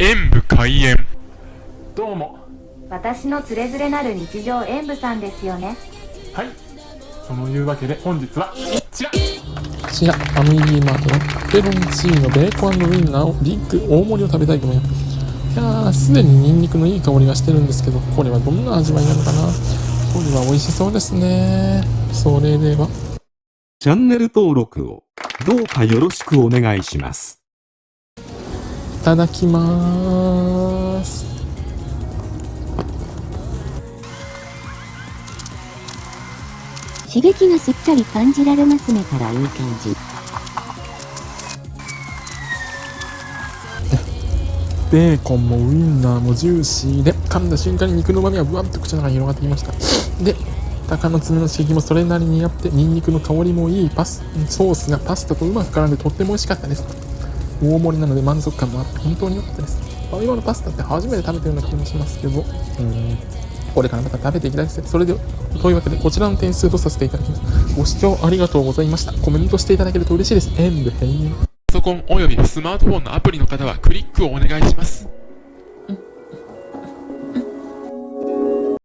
演武開演。どうも。私のつれづれなる日常演舞さんですよね。はい。そのいうわけで本日はこちら。こちら、ファミリーマートのペペロンチーノベーコンウインナーをビッグ大盛りを食べたいと思います。いやー、すでにニンニクのいい香りがしてるんですけど、これはどんな味わいなのかな？これは美味しそうですね。それでは、チャンネル登録をどうかよろしくお願いします。いただきまーす。刺激がしっかり感じられますねからいい感じ。ベーコンもウインナーもジューシーで、噛んだ瞬間に肉の旨味がぶわっと口の中に広がってきました。で、鷹の爪の刺激もそれなりにあって、ニンニクの香りもいいパス、ソースがパスタとうまく絡んでとっても美味しかったです。大盛りなので満足感もあって本当に良かったです。ファミマのパスタって初めて食べたような気もしますけど、うん、これからまた食べていきたいですね。それでは、というわけでこちらの点数とさせていただきます。ご視聴ありがとうございました。コメントしていただけると嬉しいです。演武閉園。パソコンおよびスマートフォンのアプリの方はクリックをお願いします